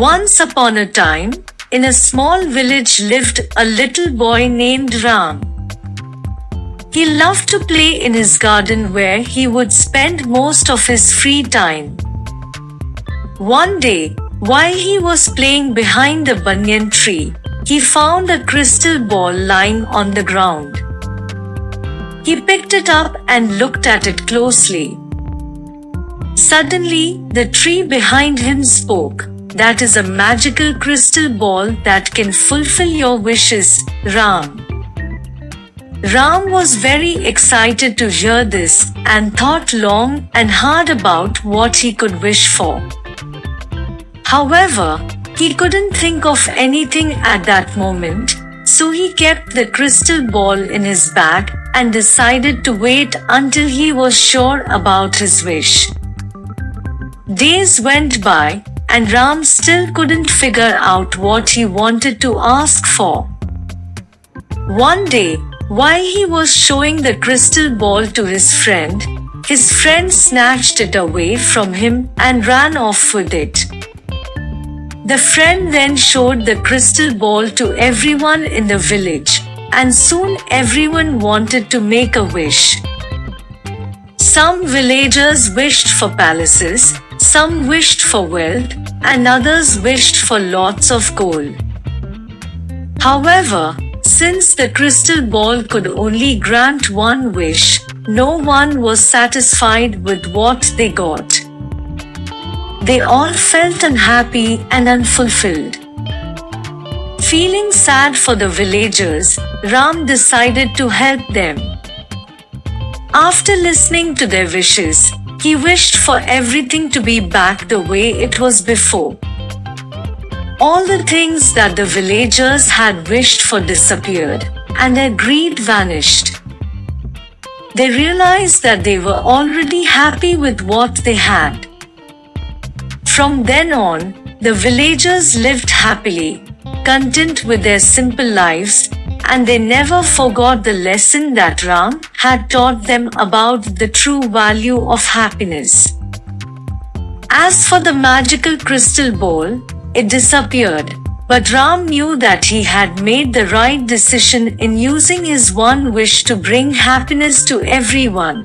Once upon a time, in a small village lived a little boy named Ram. He loved to play in his garden where he would spend most of his free time. One day, while he was playing behind a banyan tree, he found a crystal ball lying on the ground. He picked it up and looked at it closely. Suddenly, the tree behind him spoke. That is a magical crystal ball that can fulfill your wishes, Ram. Ram was very excited to hear this and thought long and hard about what he could wish for. However, he couldn't think of anything at that moment, so he kept the crystal ball in his bag and decided to wait until he was sure about his wish. Days went by, and Ram still couldn't figure out what he wanted to ask for. One day, while he was showing the crystal ball to his friend, his friend snatched it away from him and ran off with it. The friend then showed the crystal ball to everyone in the village, and soon everyone wanted to make a wish. Some villagers wished for palaces, some wished for wealth, and others wished for lots of gold. However, since the crystal ball could only grant one wish, no one was satisfied with what they got. They all felt unhappy and unfulfilled. Feeling sad for the villagers, Ram decided to help them. After listening to their wishes, he wished for everything to be back the way it was before. All the things that the villagers had wished for disappeared, and their greed vanished. They realized that they were already happy with what they had. From then on, the villagers lived happily, content with their simple lives, and they never forgot the lesson that Ram had taught them about the true value of happiness. As for the magical crystal ball, it disappeared, but Ram knew that he had made the right decision in using his one wish to bring happiness to everyone.